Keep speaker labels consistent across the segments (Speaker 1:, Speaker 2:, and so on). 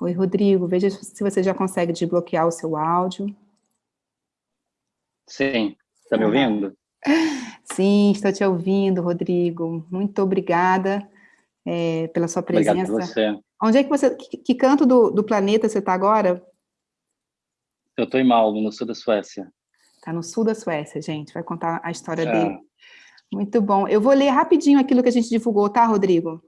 Speaker 1: Oi, Rodrigo, veja se você já consegue desbloquear o seu áudio.
Speaker 2: Sim, está me ouvindo?
Speaker 1: Sim, estou te ouvindo, Rodrigo. Muito obrigada é, pela sua presença.
Speaker 2: Obrigado você.
Speaker 1: Onde é que você, que, que canto do, do planeta você está agora?
Speaker 2: Eu estou em Malmo, no sul da Suécia.
Speaker 1: Está no sul da Suécia, gente. Vai contar a história é. dele. Muito bom. Eu vou ler rapidinho aquilo que a gente divulgou, tá, Rodrigo?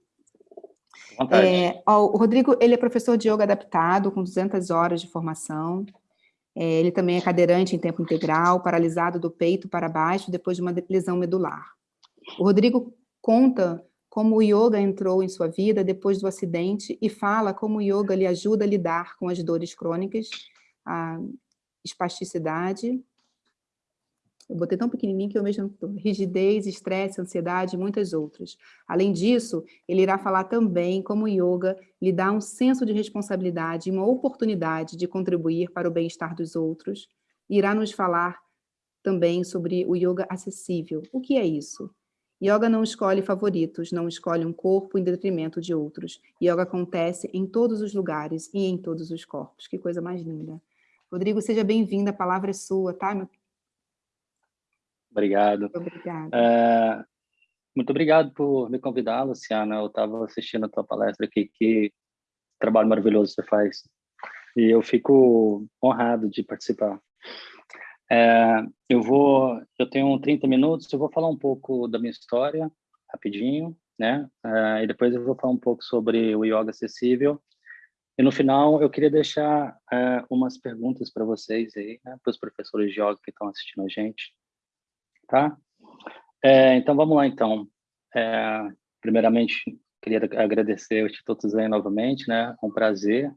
Speaker 1: É, ó, o Rodrigo, ele é professor de yoga adaptado, com 200 horas de formação. É, ele também é cadeirante em tempo integral, paralisado do peito para baixo depois de uma lesão medular. O Rodrigo conta como o yoga entrou em sua vida depois do acidente e fala como o yoga lhe ajuda a lidar com as dores crônicas, a espasticidade, eu botei tão pequenininho que eu mesmo rigidez, estresse, ansiedade e muitas outras. Além disso, ele irá falar também como o yoga lhe dá um senso de responsabilidade e uma oportunidade de contribuir para o bem-estar dos outros. Irá nos falar também sobre o yoga acessível. O que é isso? Yoga não escolhe favoritos, não escolhe um corpo em detrimento de outros. Yoga acontece em todos os lugares e em todos os corpos. Que coisa mais linda. Rodrigo, seja bem-vindo, a palavra é sua, tá, meu
Speaker 2: Obrigado.
Speaker 1: Obrigada.
Speaker 2: É, muito obrigado por me convidar, Luciana. Eu estava assistindo a tua palestra aqui, que trabalho maravilhoso você faz. E eu fico honrado de participar. É, eu vou, eu tenho 30 minutos, eu vou falar um pouco da minha história, rapidinho, né? É, e depois eu vou falar um pouco sobre o yoga acessível. E no final, eu queria deixar é, umas perguntas para vocês aí, né? para os professores de yoga que estão assistindo a gente tá? É, então, vamos lá, então. É, primeiramente, queria agradecer o Instituto Zen novamente, né? É um prazer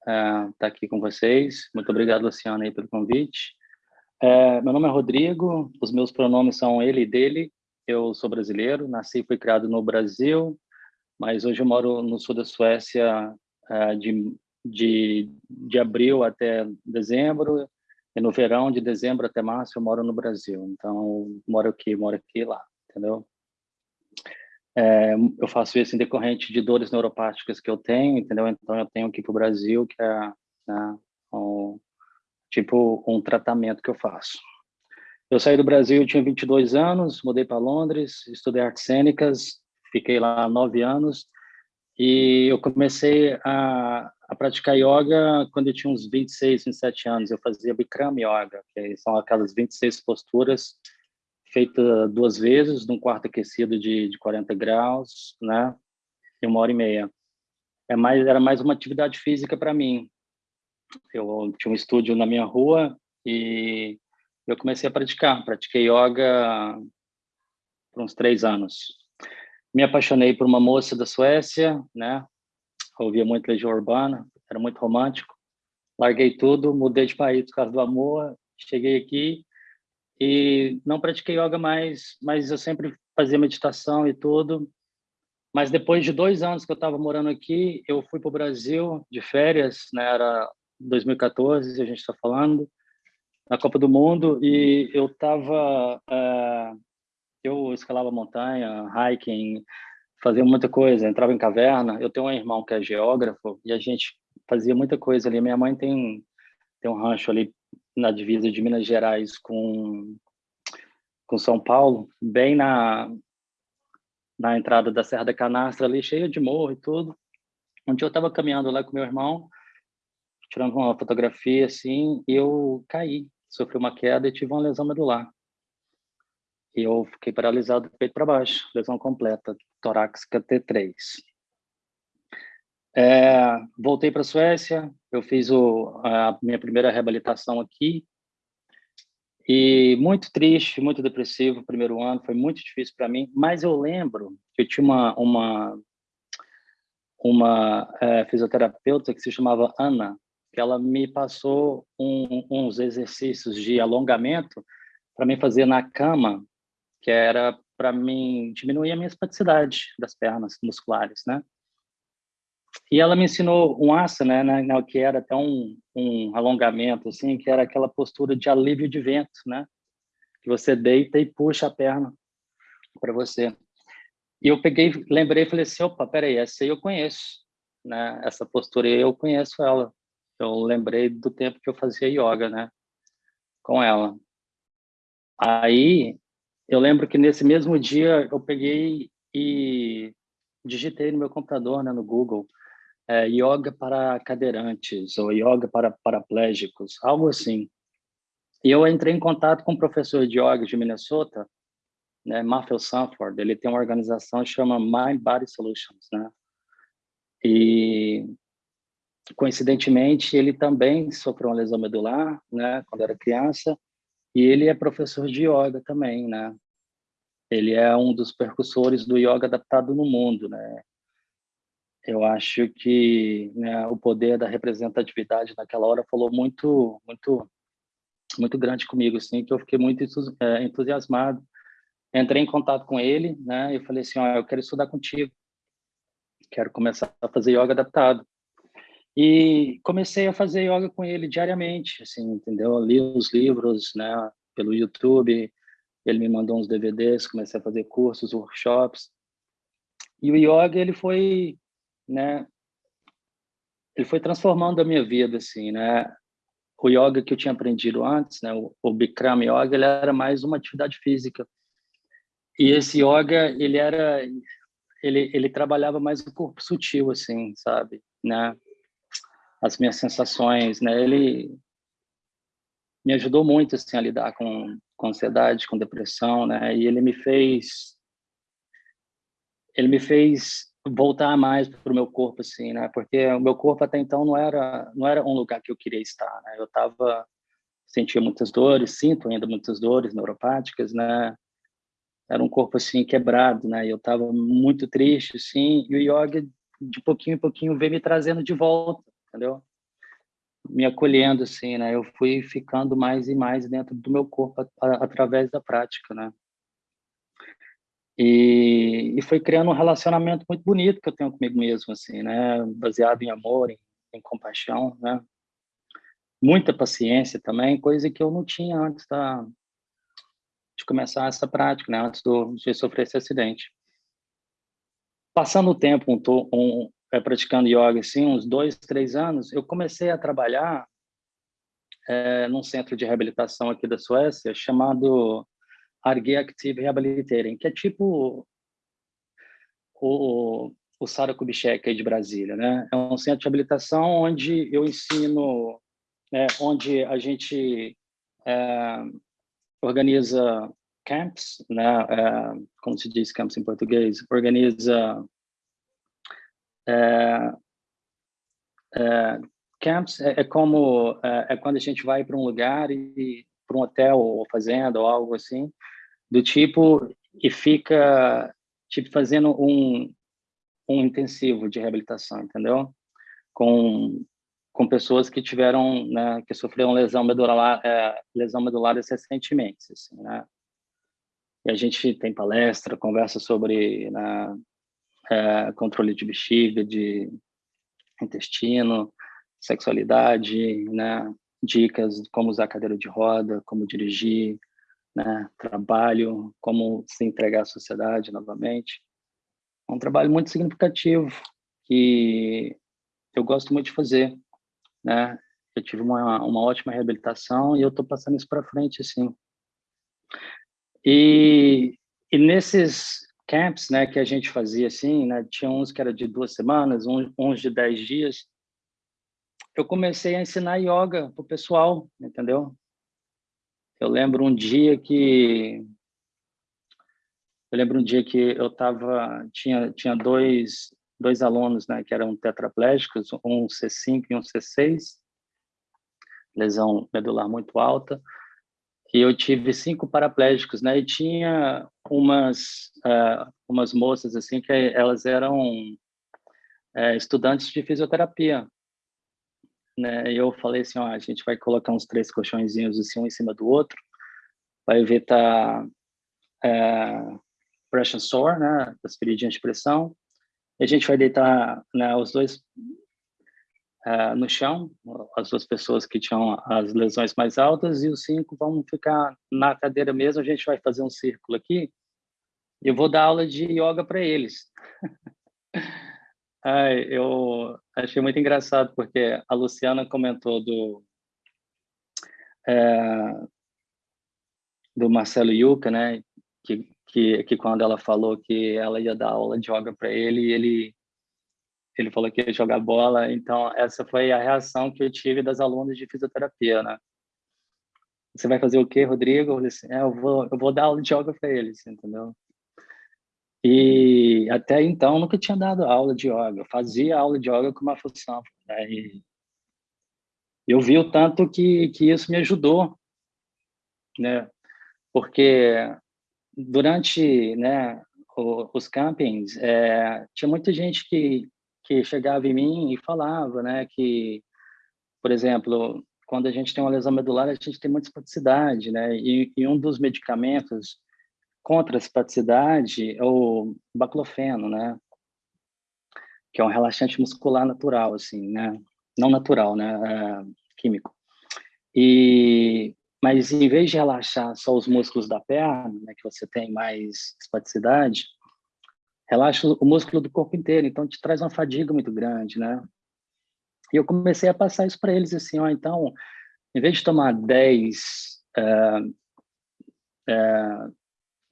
Speaker 2: estar tá aqui com vocês. Muito obrigado, Luciana, aí, pelo convite. É, meu nome é Rodrigo, os meus pronomes são ele e dele. Eu sou brasileiro, nasci e fui criado no Brasil, mas hoje eu moro no sul da Suécia é, de, de, de abril até dezembro e no verão, de dezembro até março, eu moro no Brasil. Então, moro aqui, moro aqui lá, entendeu? É, eu faço isso em decorrente de dores neuropáticas que eu tenho, entendeu? Então, eu tenho aqui para o Brasil, que é né, um, tipo um tratamento que eu faço. Eu saí do Brasil, eu tinha 22 anos, mudei para Londres, estudei artes cênicas, fiquei lá nove anos, e eu comecei a, a praticar yoga quando eu tinha uns 26, 27 anos. Eu fazia Bikram Yoga, que são aquelas 26 posturas feitas duas vezes, num quarto aquecido de, de 40 graus, né? E uma hora e meia. É mais, era mais uma atividade física para mim. Eu tinha um estúdio na minha rua e eu comecei a praticar. Pratiquei yoga por uns três anos me apaixonei por uma moça da Suécia, né? Ouvia muito Legião Urbana, era muito romântico. Larguei tudo, mudei de país por causa do amor, cheguei aqui e não pratiquei yoga mais, mas eu sempre fazia meditação e tudo. Mas depois de dois anos que eu estava morando aqui, eu fui para o Brasil de férias, né? Era 2014, a gente está falando, na Copa do Mundo, e eu estava uh, eu escalava montanha, hiking, fazia muita coisa, entrava em caverna. Eu tenho um irmão que é geógrafo e a gente fazia muita coisa ali. Minha mãe tem tem um rancho ali na divisa de Minas Gerais com com São Paulo, bem na na entrada da Serra da Canastra ali, cheia de morro e tudo. Um dia eu estava caminhando lá com meu irmão, tirando uma fotografia assim, e eu caí, sofri uma queda e tive uma lesão medular e eu fiquei paralisado do peito para baixo, lesão completa, torácica T3. É, voltei para a Suécia, eu fiz o, a minha primeira reabilitação aqui, e muito triste, muito depressivo o primeiro ano, foi muito difícil para mim, mas eu lembro que eu tinha uma, uma, uma é, fisioterapeuta que se chamava Ana, que ela me passou um, uns exercícios de alongamento para mim fazer na cama que era para mim diminuir a minha espasticidade das pernas musculares, né? E ela me ensinou um asana, né, né, que era até um, um alongamento, assim, que era aquela postura de alívio de vento, né? Que você deita e puxa a perna para você. E eu peguei, lembrei, falei assim, opa, peraí, essa aí eu conheço. né, essa postura, e eu conheço ela. Eu lembrei do tempo que eu fazia yoga, né, com ela. Aí, eu lembro que nesse mesmo dia eu peguei e digitei no meu computador, né, no Google, é, yoga para cadeirantes ou yoga para paraplégicos, algo assim. E eu entrei em contato com um professor de yoga de Minnesota, né, Matthew Sanford, ele tem uma organização que chama Mind Body Solutions, né? E coincidentemente ele também sofreu uma lesão medular, né, quando era criança, e ele é professor de yoga também, né? Ele é um dos percussores do yoga adaptado no mundo, né? Eu acho que né, o poder da representatividade naquela hora falou muito, muito, muito grande comigo, assim, que eu fiquei muito é, entusiasmado entrei em contato com ele, né? E falei assim, ó, eu quero estudar contigo, quero começar a fazer yoga adaptado. E comecei a fazer yoga com ele diariamente, assim, entendeu? li os livros, né? Pelo YouTube, ele me mandou uns DVDs, comecei a fazer cursos, workshops. E o yoga ele foi, né? Ele foi transformando a minha vida, assim, né? O yoga que eu tinha aprendido antes, né? O, o Bikram Yoga, ele era mais uma atividade física e esse yoga, ele era ele ele trabalhava mais o corpo sutil assim, sabe, né? As minhas sensações, né? Ele me ajudou muito assim a lidar com, com ansiedade, com depressão, né? E ele me fez ele me fez voltar mais para o meu corpo assim, né? Porque o meu corpo até então não era não era um lugar que eu queria estar, né? Eu tava sentia muitas dores, sinto ainda muitas dores neuropáticas, né? era um corpo assim quebrado, né? Eu estava muito triste, assim, e o yoga de pouquinho em pouquinho veio me trazendo de volta, entendeu? Me acolhendo assim, né? Eu fui ficando mais e mais dentro do meu corpo a, a, através da prática, né? E, e foi criando um relacionamento muito bonito que eu tenho comigo mesmo, assim, né? Baseado em amor, em, em compaixão, né? Muita paciência também, coisa que eu não tinha antes da, de começar essa prática, né, antes do, de sofrer esse acidente. Passando o tempo um, um, praticando yoga, assim, uns dois, três anos, eu comecei a trabalhar é, num centro de reabilitação aqui da Suécia, chamado Arge Active Rehabilitering, que é tipo o, o Sara Kubitschek aí de Brasília, né? É um centro de reabilitação onde eu ensino, né, onde a gente é, organiza camps, né, é, como se diz camps em português, organiza é, é, camps é, é como é, é, quando a gente vai para um lugar e para um hotel ou fazenda ou algo assim do tipo e fica tipo fazendo um um intensivo de reabilitação, entendeu? Com com pessoas que tiveram, né, que sofreram lesão medular, é, lesão medular recentemente, assim, né? E a gente tem palestra, conversa sobre né, é, controle de bexiga, de intestino, sexualidade, né? Dicas de como usar cadeira de roda, como dirigir, né? Trabalho, como se entregar à sociedade novamente. É um trabalho muito significativo que eu gosto muito de fazer né? Eu tive uma, uma ótima reabilitação e eu estou passando isso para frente, assim. E, e nesses camps, né, que a gente fazia, assim, né, tinha uns que era de duas semanas, uns, uns de dez dias, eu comecei a ensinar yoga para o pessoal, entendeu? Eu lembro um dia que eu lembro um dia que eu tava tinha tinha dois dois alunos, né, que eram tetraplégicos, um C5 e um C6, lesão medular muito alta, e eu tive cinco paraplégicos, né, e tinha umas uh, umas moças assim que elas eram uh, estudantes de fisioterapia, né, e eu falei assim, ó, a gente vai colocar uns três colchõezinhos assim um em cima do outro, vai evitar uh, pressure sore, né, as feridinhas de pressão, a gente vai deitar né, os dois uh, no chão, as duas pessoas que tinham as lesões mais altas, e os cinco vão ficar na cadeira mesmo. A gente vai fazer um círculo aqui. Eu vou dar aula de yoga para eles. Ai, eu achei muito engraçado, porque a Luciana comentou do, é, do Marcelo Yuca, né? Que, que, que quando ela falou que ela ia dar aula de yoga para ele, ele ele falou que ia jogar bola, então essa foi a reação que eu tive das alunas de fisioterapia, né? Você vai fazer o quê, Rodrigo? Eu, é, eu vou eu vou dar aula de yoga para eles, entendeu? E até então nunca tinha dado aula de yoga. Eu fazia aula de yoga com uma função. Né? E eu vi o tanto que, que isso me ajudou, né? Porque durante né, os campings, é, tinha muita gente que, que chegava em mim e falava né, que, por exemplo, quando a gente tem uma lesão medular, a gente tem muita espasticidade, né? E, e um dos medicamentos contra a espaticidade é o baclofeno, né? Que é um relaxante muscular natural, assim, né? Não natural, né? É, químico. E mas em vez de relaxar só os músculos da perna, né, que você tem mais espaticidade, relaxa o músculo do corpo inteiro, então te traz uma fadiga muito grande, né? E eu comecei a passar isso para eles assim, ó, então, em vez de tomar 10 uh, uh,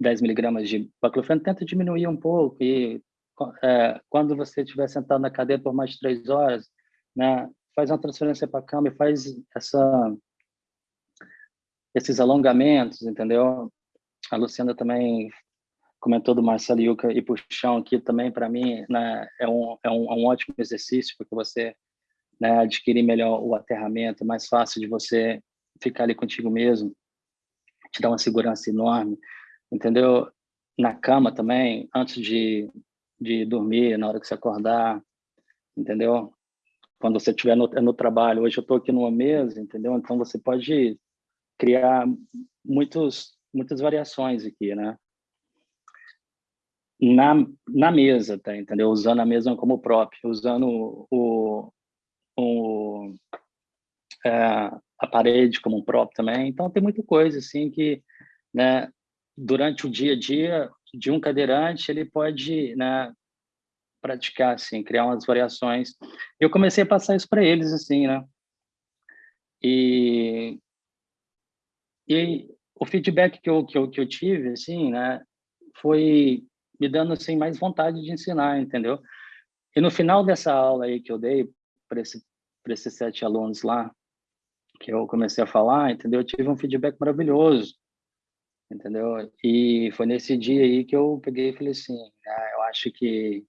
Speaker 2: 10 miligramas de baclofeno, tenta diminuir um pouco e é, quando você estiver sentado na cadeira por mais de três horas, né, faz uma transferência para a cama e faz essa, esses alongamentos, entendeu? A Luciana também comentou do Marcelo Yuca e puxão aqui também, para mim, né, é, um, é, um, é um ótimo exercício, porque você né, adquire melhor o aterramento, é mais fácil de você ficar ali contigo mesmo, te dá uma segurança enorme entendeu? Na cama também, antes de, de dormir, na hora que você acordar, entendeu? Quando você estiver no, no trabalho. Hoje eu estou aqui numa mesa, entendeu? Então você pode criar muitos, muitas variações aqui, né? Na, na mesa, tá, entendeu? Usando a mesa como próprio, usando o, o, é, a parede como um próprio também. Então tem muita coisa assim que, né? durante o dia a dia de um cadeirante, ele pode né, praticar, assim, criar umas variações. Eu comecei a passar isso para eles, assim, né? E, e o feedback que eu, que, eu, que eu tive, assim, né, foi me dando, assim, mais vontade de ensinar, entendeu? E no final dessa aula aí que eu dei para esse, esses sete alunos lá, que eu comecei a falar, entendeu? Eu tive um feedback maravilhoso entendeu? E foi nesse dia aí que eu peguei e falei assim, ah, eu acho que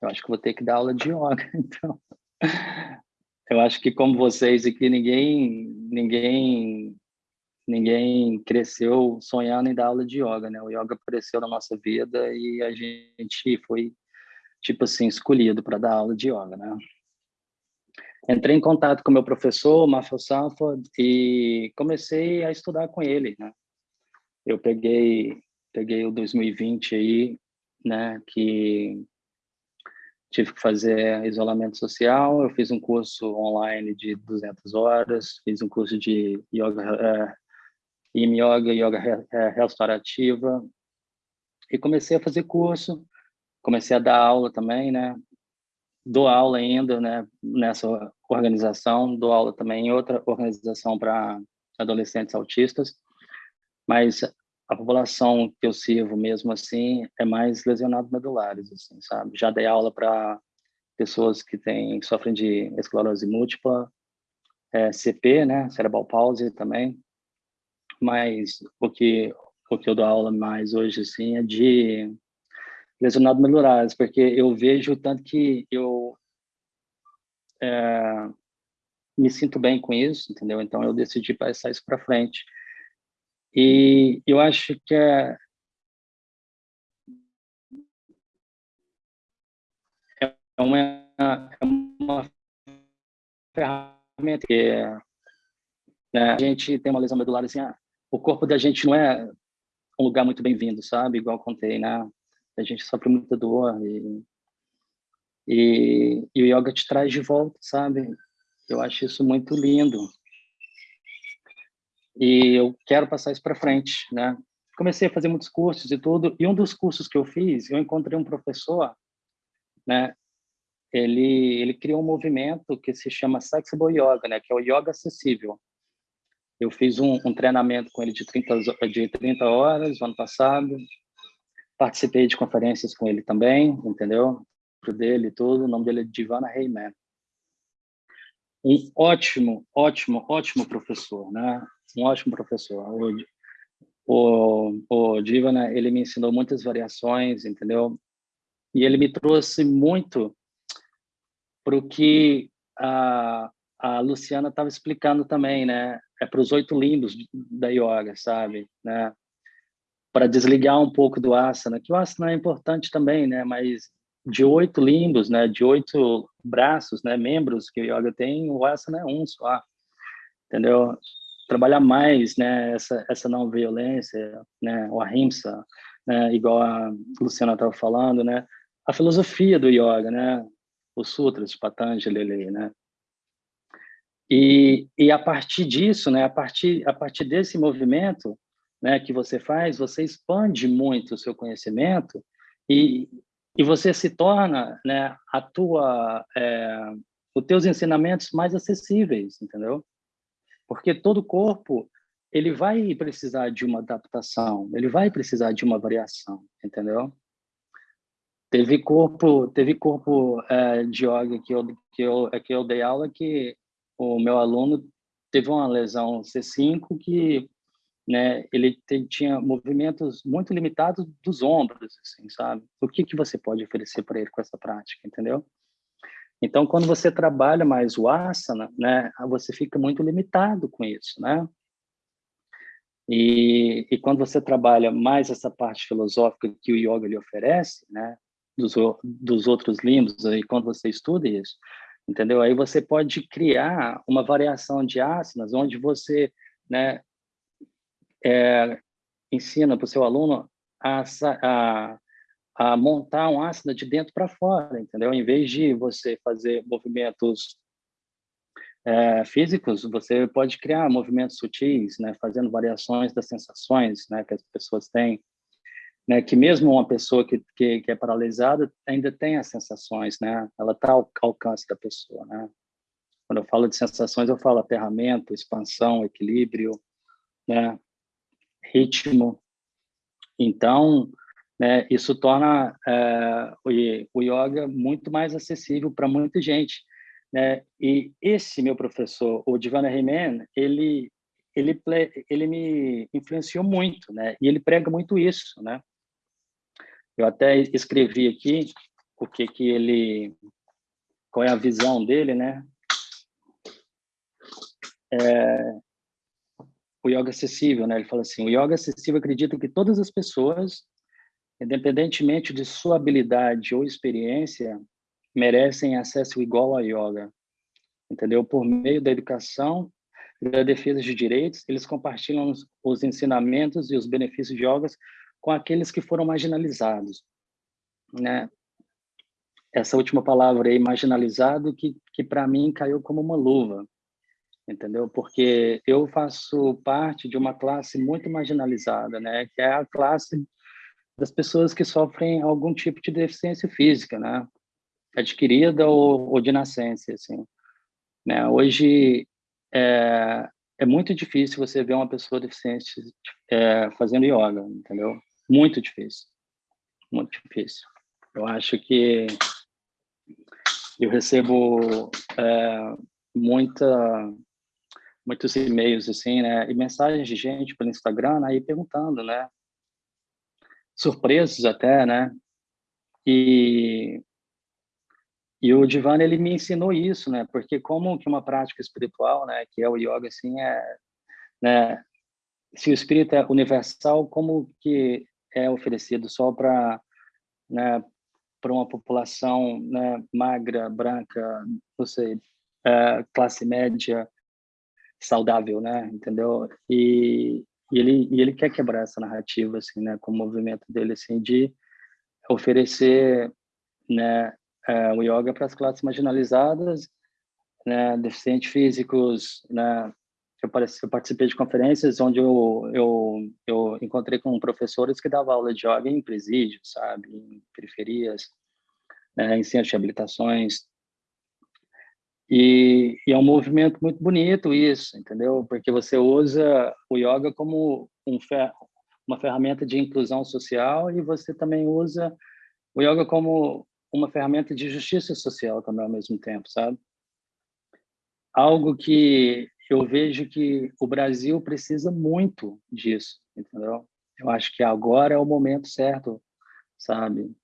Speaker 2: eu acho que vou ter que dar aula de yoga, então. Eu acho que como vocês aqui ninguém ninguém ninguém cresceu sonhando em dar aula de yoga, né? O yoga apareceu na nossa vida e a gente foi tipo assim escolhido para dar aula de yoga, né? Entrei em contato com meu professor, Mafel Sanford, e comecei a estudar com ele, né? eu peguei peguei o 2020 aí, né, que tive que fazer isolamento social, eu fiz um curso online de 200 horas, fiz um curso de yoga, é, yoga, yoga é, restaurativa, e comecei a fazer curso, comecei a dar aula também, né, dou aula ainda, né, nessa organização, dou aula também em outra organização para adolescentes autistas, mas a população que eu sirvo mesmo assim é mais lesionados medulares, assim, sabe? Já dei aula para pessoas que têm que sofrem de esclerose múltipla, é, CP, né, cerebral palsy também. Mas o que o que eu dou aula mais hoje assim é de lesionados medulares, porque eu vejo tanto que eu é, me sinto bem com isso, entendeu? Então eu decidi passar isso para frente. E eu acho que é, é uma, é uma ferramenta que é, né, a gente tem uma lesão medular assim, ah, o corpo da gente não é um lugar muito bem-vindo, sabe? Igual contei, né? A gente sofre muita dor e, e, e o yoga te traz de volta, sabe? Eu acho isso muito lindo e eu quero passar isso para frente, né? Comecei a fazer muitos cursos e tudo, e um dos cursos que eu fiz, eu encontrei um professor, né? ele, ele criou um movimento que se chama Flexible Yoga, né, que é o yoga acessível. Eu fiz um, um treinamento com ele de 30, de 30 horas no ano passado, participei de conferências com ele também, entendeu? Pro dele e tudo, o nome dele é Divana Heyman. Um ótimo, ótimo, ótimo professor, né? Um ótimo professor. O, o, o Divana, ele me ensinou muitas variações, entendeu? E ele me trouxe muito para o que a, a Luciana estava explicando também, né? É para os oito limbos da yoga, sabe? Né? Para desligar um pouco do asana, que o asana é importante também, né? Mas de oito limbos, né? De oito braços, né? Membros que o yoga tem, o asana é um só, entendeu? Trabalhar mais, né? Essa essa não violência, né? O ahimsa, né? Igual a Luciana estava falando, né? A filosofia do yoga, né? Os sutras de Patanjali, né? E, e a partir disso, né, a partir, a partir desse movimento né, que você faz, você expande muito o seu conhecimento e, e você se torna né, a tua, é, os teus ensinamentos mais acessíveis, entendeu? Porque todo corpo ele vai precisar de uma adaptação, ele vai precisar de uma variação, entendeu? Teve corpo, teve corpo é, de yoga que eu, que eu que eu dei aula que o meu aluno teve uma lesão C5 que né, ele tinha movimentos muito limitados dos ombros, assim, sabe? O que que você pode oferecer para ele com essa prática, entendeu? Então, quando você trabalha mais o asana, né, você fica muito limitado com isso, né? E, e quando você trabalha mais essa parte filosófica que o yoga lhe oferece, né, dos, dos outros limbos, aí quando você estuda isso, entendeu? Aí você pode criar uma variação de asanas onde você, né, é, ensina para o seu aluno a, a, a, montar um asana de dentro para fora, entendeu? Em vez de você fazer movimentos é, físicos, você pode criar movimentos sutis, né, fazendo variações das sensações, né, que as pessoas têm, né, que mesmo uma pessoa que, que, que, é paralisada ainda tem as sensações, né, ela está ao alcance da pessoa, né. Quando eu falo de sensações, eu falo aterramento, expansão, equilíbrio, né, ritmo. Então, né, isso torna é, o, o yoga muito mais acessível para muita gente, né, e esse meu professor, o Divana Riemann, ele ele ele me influenciou muito, né? E ele prega muito isso, né? Eu até escrevi aqui o que que ele, qual é a visão dele, né? É, o yoga acessível, né? Ele fala assim: o yoga acessível acredita que todas as pessoas, independentemente de sua habilidade ou experiência, merecem acesso igual a yoga, entendeu? Por meio da educação da defesa de direitos, eles compartilham os ensinamentos e os benefícios de yogas com aqueles que foram marginalizados, né? Essa última palavra aí, marginalizado, que, que para mim caiu como uma luva, entendeu? Porque eu faço parte de uma classe muito marginalizada, né? Que é a classe das pessoas que sofrem algum tipo de deficiência física, né? Adquirida ou, ou de nascença, assim. Né? Hoje, é, é muito difícil você ver uma pessoa deficiente é, fazendo yoga, entendeu? Muito difícil. Muito difícil. Eu acho que eu recebo é, muita, muitos e-mails, assim, né? E mensagens de gente pelo Instagram aí perguntando, né? Surpresos até, né? E, e o Divan, ele me ensinou isso, né? Porque como que uma prática espiritual, né? Que é o yoga, assim, é... Né? Se o espírito é universal, como que é oferecido só para né, para uma população né, magra, branca, não sei, é, classe média, saudável, né? Entendeu? E, e, ele e ele quer quebrar essa narrativa assim, né? Com o movimento dele assim de oferecer, né? É, o yoga para as classes marginalizadas, né? Deficientes físicos, né? Eu participei de conferências onde eu, eu, eu encontrei com professores que davam aula de yoga em presídios, sabe, em periferias, né, em centros de habilitações. E, e, é um movimento muito bonito isso, entendeu? Porque você usa o yoga como um fer uma ferramenta de inclusão social e você também usa o yoga como uma ferramenta de justiça social também ao mesmo tempo, sabe? Algo que eu vejo que o Brasil precisa muito disso, entendeu? Eu acho que agora é o momento certo, sabe?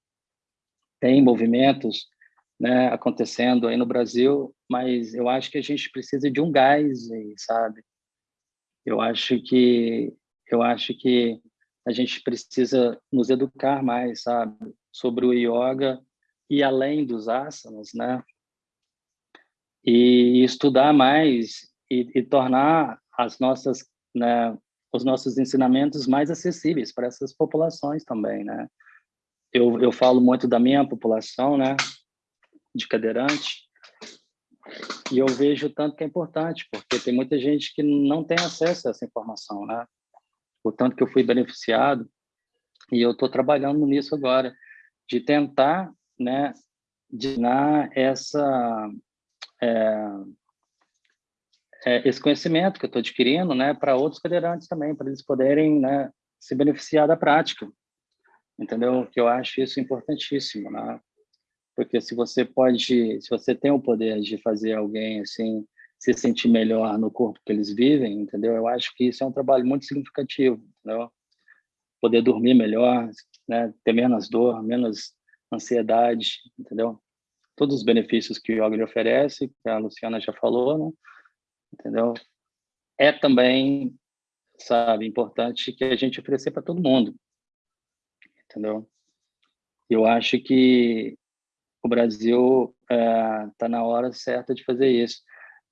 Speaker 2: Tem movimentos né, acontecendo aí no Brasil, mas eu acho que a gente precisa de um gás sabe? Eu acho que eu acho que a gente precisa nos educar mais, sabe, sobre o yoga e além dos asanas, né? E estudar mais e, e tornar as nossas, né, os nossos ensinamentos mais acessíveis para essas populações também, né? Eu, eu falo muito da minha população, né, de cadeirante, e eu vejo tanto que é importante, porque tem muita gente que não tem acesso a essa informação, né? O tanto que eu fui beneficiado, e eu estou trabalhando nisso agora, de tentar, né, dar essa é, é, esse conhecimento que eu estou adquirindo, né, para outros cadeirantes também, para eles poderem, né, se beneficiar da prática, entendeu? Que eu acho isso importantíssimo, né? Porque se você pode, se você tem o poder de fazer alguém assim se sentir melhor no corpo que eles vivem, entendeu? Eu acho que isso é um trabalho muito significativo, entendeu? Poder dormir melhor, né? Ter menos dor, menos ansiedade, entendeu? Todos os benefícios que o yoga lhe oferece, que a Luciana já falou, né? Entendeu? É também, sabe, importante que a gente oferecer para todo mundo, entendeu? Eu acho que o Brasil está é, na hora certa de fazer isso.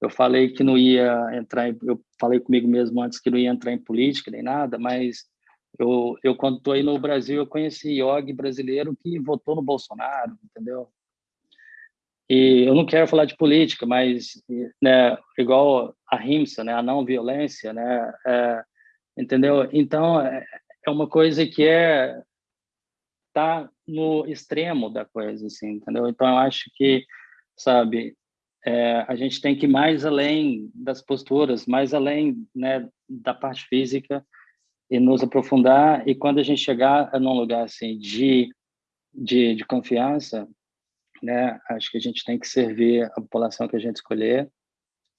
Speaker 2: Eu falei que não ia entrar, em, eu falei comigo mesmo antes que não ia entrar em política nem nada, mas eu, eu quando estou aí no Brasil, eu conheci yogi brasileiro que votou no Bolsonaro, entendeu? E eu não quero falar de política, mas né, igual a RIMSA, né, a não violência, né, é, entendeu? Então é, é uma coisa que é tá no extremo da coisa, assim, entendeu? Então eu acho que, sabe, é, a gente tem que ir mais além das posturas, mais além né, da parte física e nos aprofundar. E quando a gente chegar num lugar assim de de, de confiança, né? Acho que a gente tem que servir a população que a gente escolher,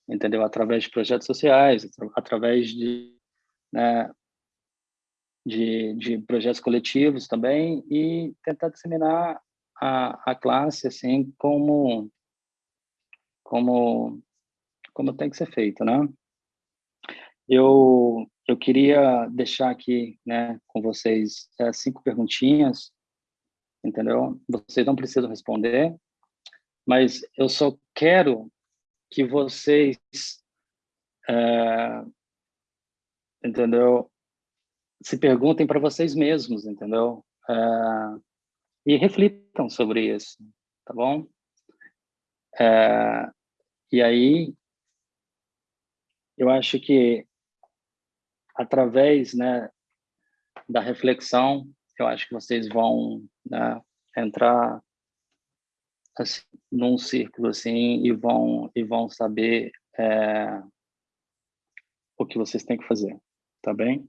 Speaker 2: entendeu? Através de projetos sociais, através de, né, de, de projetos coletivos também e tentar disseminar a, a classe assim como como como tem que ser feito, né? Eu eu queria deixar aqui, né, com vocês é, cinco perguntinhas entendeu? Vocês não precisam responder, mas eu só quero que vocês, é, entendeu? Se perguntem para vocês mesmos, entendeu? É, e reflitam sobre isso, tá bom? É, e aí, eu acho que através, né, da reflexão, eu acho que vocês vão né, entrar assim, num círculo assim e vão e vão saber é, o que vocês têm que fazer, tá bem?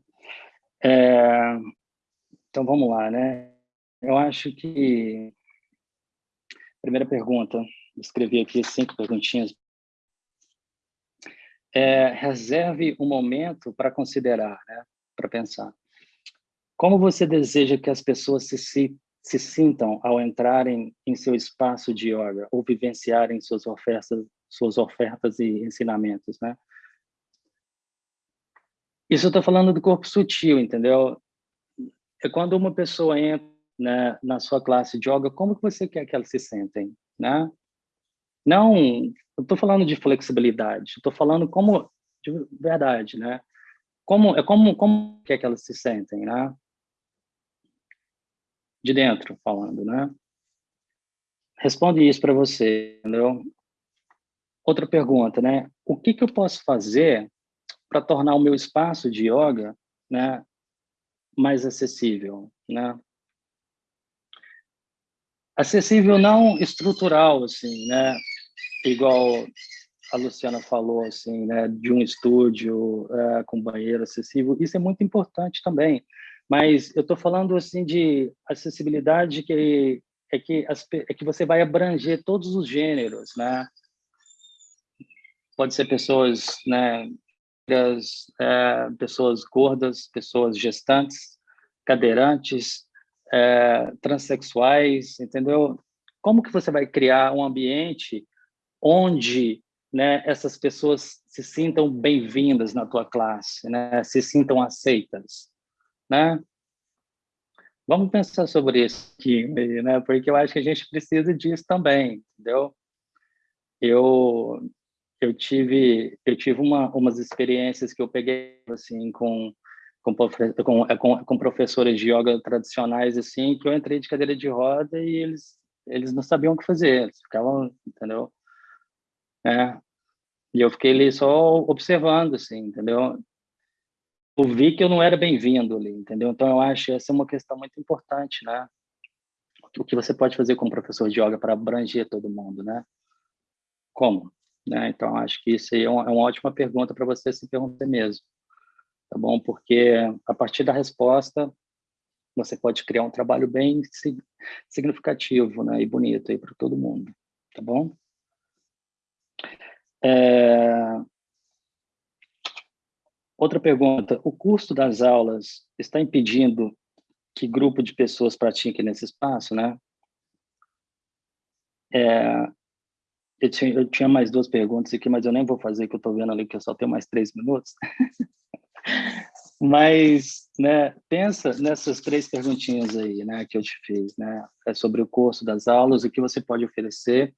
Speaker 2: É, então vamos lá, né? Eu acho que primeira pergunta, escrevi aqui cinco perguntinhas. É, reserve um momento para considerar, né? Para pensar. Como você deseja que as pessoas se, se, se sintam ao entrarem em seu espaço de yoga ou vivenciarem suas ofertas, suas ofertas e ensinamentos, né? Isso eu estou falando do corpo sutil, entendeu? É quando uma pessoa entra né, na sua classe de yoga, como que você quer que elas se sentem, né? Não, eu estou falando de flexibilidade, estou falando como de verdade, né? Como é como como quer que elas se sentem, né? De dentro falando, né? Responde isso para você, entendeu? Outra pergunta, né? O que, que eu posso fazer para tornar o meu espaço de yoga, né, mais acessível, né? acessível não estrutural, assim, né? Igual a Luciana falou, assim, né? De um estúdio é, com banheiro acessível, isso é muito importante também. Mas eu estou falando, assim, de acessibilidade que é que, as, é que você vai abranger todos os gêneros, né? Pode ser pessoas, né? É, pessoas gordas, pessoas gestantes, cadeirantes, é, transexuais, entendeu? Como que você vai criar um ambiente onde né, essas pessoas se sintam bem-vindas na tua classe, né, se sintam aceitas, né? Vamos pensar sobre isso aqui, né? Porque eu acho que a gente precisa disso também, entendeu? Eu eu tive eu tive uma, umas experiências que eu peguei assim com com, é, com, com professores de yoga tradicionais, assim, que eu entrei de cadeira de roda e eles, eles não sabiam o que fazer, eles ficavam, entendeu? É. E eu fiquei ali só observando, assim, entendeu? Eu vi que eu não era bem-vindo ali, entendeu? Então, eu acho essa é uma questão muito importante, né? O que você pode fazer como professor de yoga para abranger todo mundo, né? Como? Né? Então, acho que isso é uma, é uma ótima pergunta para você se perguntar mesmo tá bom? Porque a partir da resposta você pode criar um trabalho bem significativo, né, e bonito aí para todo mundo, tá bom? É... Outra pergunta, o custo das aulas está impedindo que grupo de pessoas pratique nesse espaço, né? É... Eu tinha, eu tinha mais duas perguntas aqui, mas eu nem vou fazer, que eu estou vendo ali que eu só tenho mais três minutos. Mas, né, pensa nessas três perguntinhas aí, né, que eu te fiz, né, é sobre o curso das aulas, o que você pode oferecer,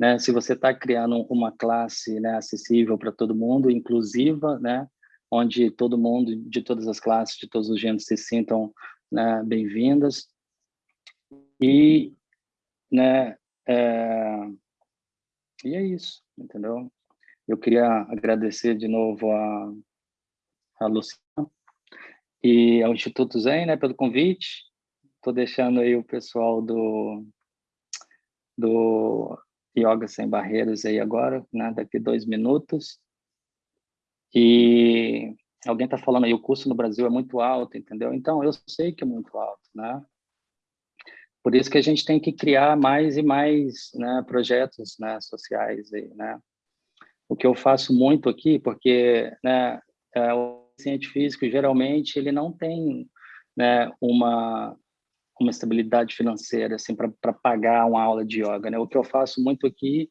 Speaker 2: né, se você está criando uma classe, né, acessível para todo mundo, inclusiva, né, onde todo mundo, de todas as classes, de todos os gêneros, se sintam né, bem-vindas. E, né, é, e é isso, entendeu? Eu queria agradecer de novo a, a Luciana e ao Instituto Zen, né, pelo convite. Estou deixando aí o pessoal do, do Yoga Sem Barreiras aí agora, né, daqui dois minutos. E alguém está falando aí, o custo no Brasil é muito alto, entendeu? Então, eu sei que é muito alto, né? Por isso que a gente tem que criar mais e mais né, projetos né, sociais aí, né? O que eu faço muito aqui, porque né, é, paciente físico, geralmente, ele não tem né, uma, uma estabilidade financeira assim, para pagar uma aula de yoga. Né? O que eu faço muito aqui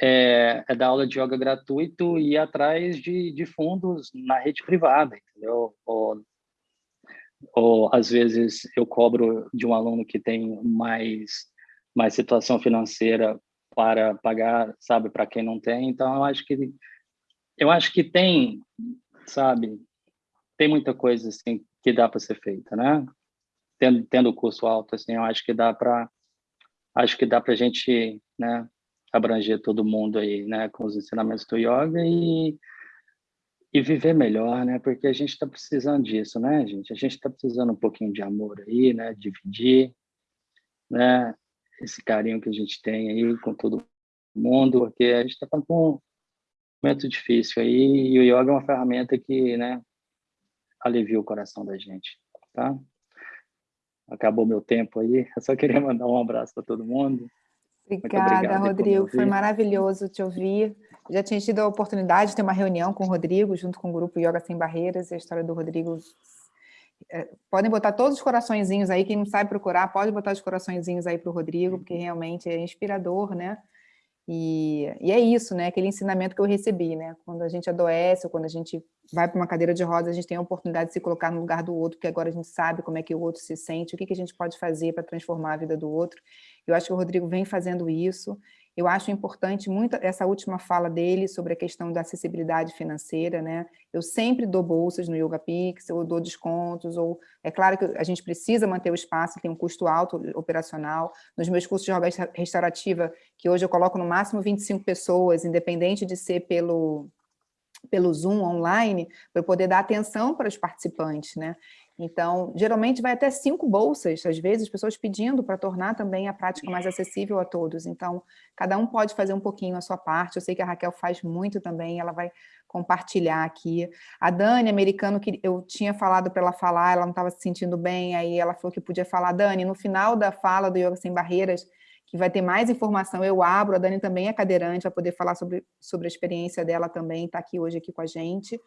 Speaker 2: é, é dar aula de yoga gratuito e ir atrás de, de fundos na rede privada, entendeu? Ou, ou, às vezes, eu cobro de um aluno que tem mais, mais situação financeira para pagar, sabe, para quem não tem. Então, eu acho que eu acho que tem, sabe, tem muita coisa assim que dá para ser feita, né? Tendo tendo o curso alto assim, eu acho que dá para acho que dá para a gente, né, abranger todo mundo aí, né, com os ensinamentos do yoga e e viver melhor, né? Porque a gente está precisando disso, né, gente? A gente está precisando um pouquinho de amor aí, né? Dividir, né? Esse carinho que a gente tem aí com todo mundo, porque a gente está com um momento difícil aí e o yoga é uma ferramenta que, né? alivia o coração da gente, tá? Acabou meu tempo aí, eu só queria mandar um abraço para todo mundo.
Speaker 1: Obrigada, Rodrigo, foi maravilhoso te ouvir. Já tinha tido a oportunidade de ter uma reunião com o Rodrigo, junto com o grupo Yoga Sem Barreiras, e a história do Rodrigo... É, podem botar todos os coraçõezinhos aí, quem não sabe procurar, pode botar os coraçõezinhos aí para o Rodrigo, porque realmente é inspirador, né? E, e, é isso, né? Aquele ensinamento que eu recebi, né? Quando a gente adoece, ou quando a gente vai para uma cadeira de rodas, a gente tem a oportunidade de se colocar no lugar do outro, porque agora a gente sabe como é que o outro se sente, o que, que a gente pode fazer para transformar a vida do outro. Eu acho que o Rodrigo vem fazendo isso, eu acho importante muito essa última fala dele sobre a questão da acessibilidade financeira, né? Eu sempre dou bolsas no Yoga Pix, eu dou descontos, ou é claro que a gente precisa manter o espaço, tem um custo alto operacional. Nos meus cursos de yoga restaurativa, que hoje eu coloco no máximo 25 pessoas, independente de ser pelo, pelo Zoom online, para poder dar atenção para os participantes, né? Então, geralmente vai até cinco bolsas, às vezes, pessoas pedindo para tornar também a prática mais acessível a todos. Então, cada um pode fazer um pouquinho a sua parte. Eu sei que a Raquel faz muito também, ela vai compartilhar aqui. A Dani, americano, que eu tinha falado para ela falar, ela não estava se sentindo bem, aí ela falou que podia falar. Dani, no final da fala do Yoga Sem Barreiras, que vai ter mais informação, eu abro, a Dani também é cadeirante, vai poder falar sobre, sobre a experiência dela também, está aqui hoje aqui com a gente.